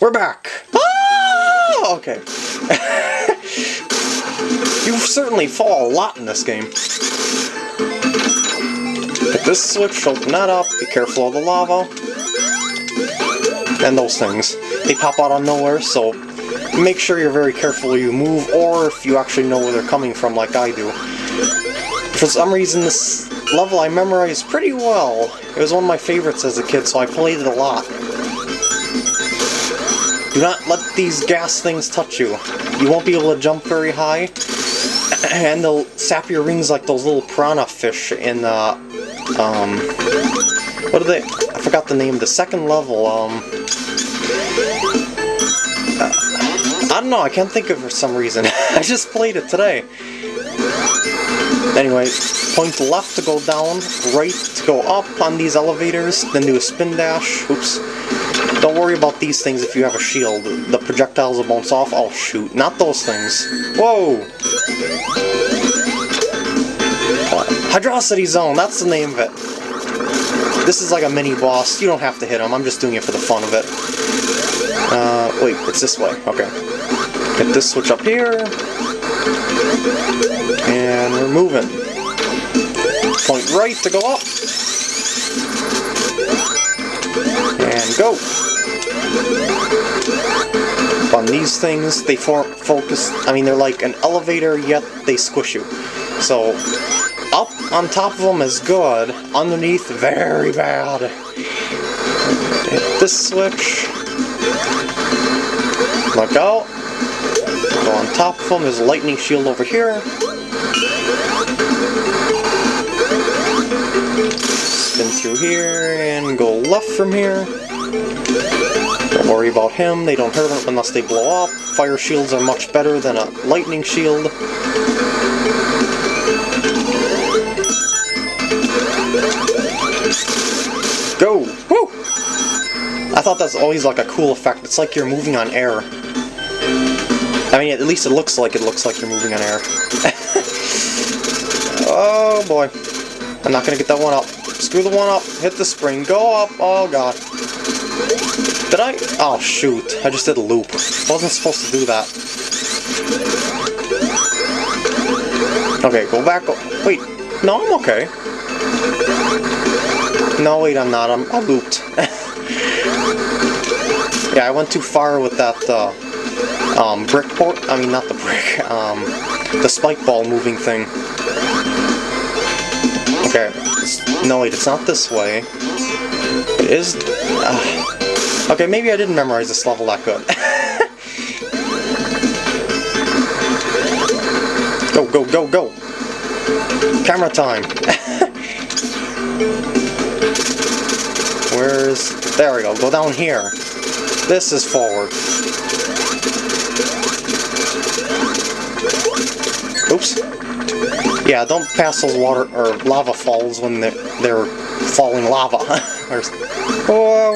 We're back! Oh, okay. you certainly fall a lot in this game. Hit this switch, open that up, be careful of the lava. And those things. They pop out of nowhere, so make sure you're very careful where you move, or if you actually know where they're coming from like I do. For some reason, this level I memorized pretty well. It was one of my favorites as a kid, so I played it a lot. Do not let these gas things touch you. You won't be able to jump very high, and they'll sap your rings like those little piranha fish in, uh, um, what are they? I forgot the name. The second level, um, uh, I don't know, I can't think of for some reason. I just played it today. Anyway, point left to go down, right to go up on these elevators, then do a spin dash. Oops. Don't worry about these things if you have a shield. The projectiles will bounce off. Oh shoot, not those things. Whoa! Hydrocity Zone, that's the name of it. This is like a mini boss. You don't have to hit him, I'm just doing it for the fun of it. Uh, wait, it's this way. Okay. Hit this switch up here. And we're moving. Point right to go up. And go. On these things, they for focus, I mean they're like an elevator, yet they squish you. So, up on top of them is good, underneath very bad. Hit this switch. Look out. Go on top of him a lightning shield over here. Spin through here and go left from here. Don't worry about him, they don't hurt him unless they blow up. Fire shields are much better than a lightning shield. Go! Woo! I thought that's always like a cool effect. It's like you're moving on air. I mean, at least it looks like it looks like you're moving on air. oh boy. I'm not gonna get that one up. Screw the one up. Hit the spring. Go up. Oh god. Did I? Oh shoot. I just did a loop. I Wasn't supposed to do that. Okay, go back. Wait. No, I'm okay. No, wait, I'm not. I'm, I looped. yeah, I went too far with that, uh, um, brick port. I mean, not the brick. Um, the spike ball moving thing. Okay. No, wait, it's not this way. It is... Uh, okay, maybe I didn't memorize this level that good. go, go, go, go! Camera time! Where's... There we go, go down here. This is forward. Yeah, don't pass those water or lava falls when they're, they're falling lava. Oh, Whoa!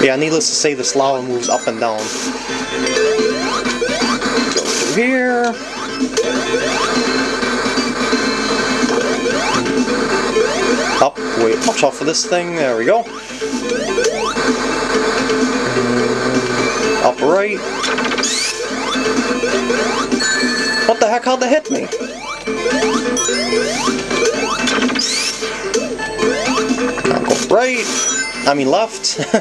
yeah, needless to say, this lava moves up and down. Go through here. Up, wait, watch out for this thing, there we go. Up right. What the heck, how'd they hit me? Now go right. I mean left.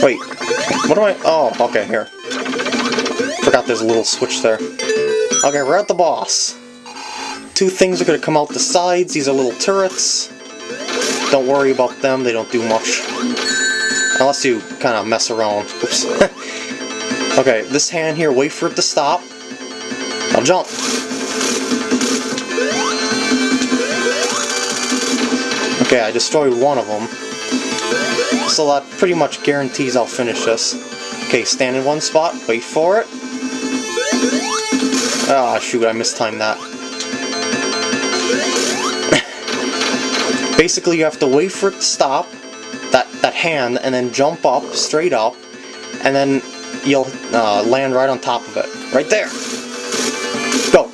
Wait, what am I? Oh, okay, here. Forgot there's a little switch there. Okay, we're at the boss. Two things are going to come out the sides. These are little turrets. Don't worry about them, they don't do much. Unless you kind of mess around. Oops. okay, this hand here, wait for it to stop. Now jump. Okay, I destroyed one of them. So that pretty much guarantees I'll finish this. Okay, stand in one spot, wait for it. Ah, oh, shoot, I mistimed that. Basically, you have to wait for it to stop, hand, and then jump up, straight up, and then you'll uh, land right on top of it. Right there! Go!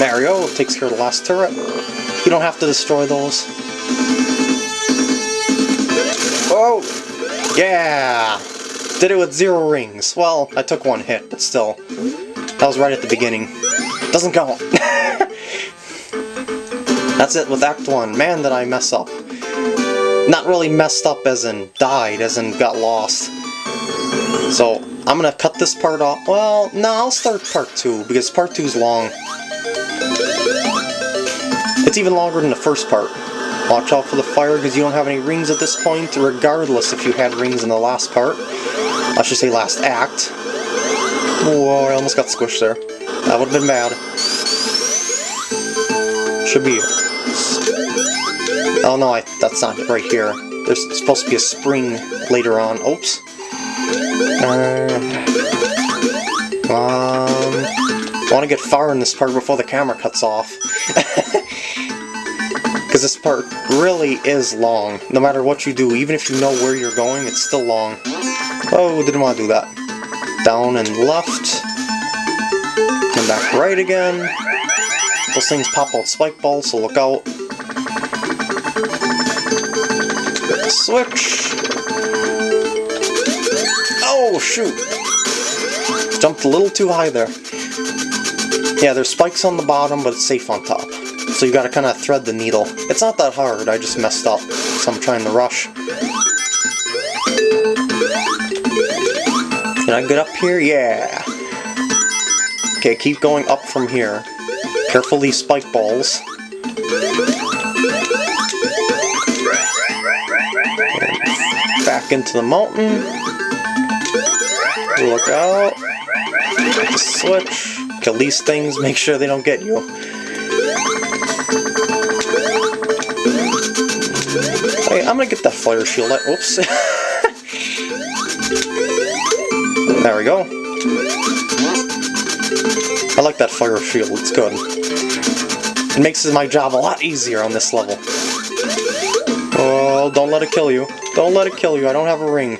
Mario takes care of the last turret. You don't have to destroy those. Oh! Yeah! Did it with zero rings. Well, I took one hit, but still. That was right at the beginning. Doesn't count. That's it with Act 1. Man, did I mess up. Not really messed up as in died, as in got lost. So, I'm gonna cut this part off. Well, no, I'll start part 2, because part 2 is long. It's even longer than the first part. Watch out for the fire, because you don't have any rings at this point, regardless if you had rings in the last part. I should say last act. Whoa, I almost got squished there. That would have been bad. Should be Oh no, I, that's not right here. There's supposed to be a spring later on. Oops. Uh, um, want to get far in this part before the camera cuts off. Because this part really is long. No matter what you do, even if you know where you're going, it's still long. Oh, didn't want to do that. Down and left. And back right again. Those things pop out spike balls, so look out. Switch! Oh, shoot! Jumped a little too high there. Yeah, there's spikes on the bottom, but it's safe on top. So you gotta kinda thread the needle. It's not that hard, I just messed up, so I'm trying to rush. Can I get up here? Yeah! Okay, keep going up from here. Careful these spike balls. back into the mountain. Look out. Switch. Kill these things, make sure they don't get you. Hey, I'm gonna get that fire shield. Oops. there we go. I like that fire shield, it's good. It makes my job a lot easier on this level. Oh, don't let it kill you. Don't let it kill you, I don't have a ring.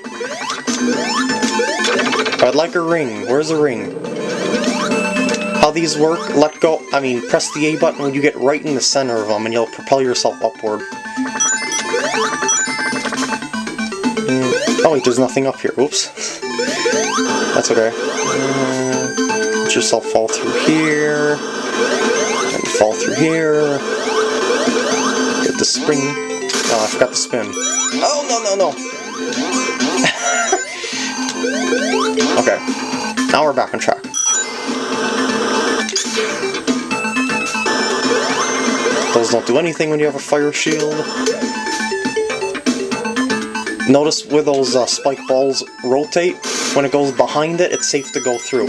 I'd like a ring. Where's the ring? How these work, let go, I mean, press the A button when you get right in the center of them and you'll propel yourself upward. Mm. Oh wait, there's nothing up here. Oops. That's okay. Uh, let yourself fall through here. And fall through here. Get the spring. Oh, I forgot the spin. Oh, no, no, no! okay. Now we're back on track. Those don't do anything when you have a fire shield. Notice where those uh, spike balls rotate, when it goes behind it, it's safe to go through.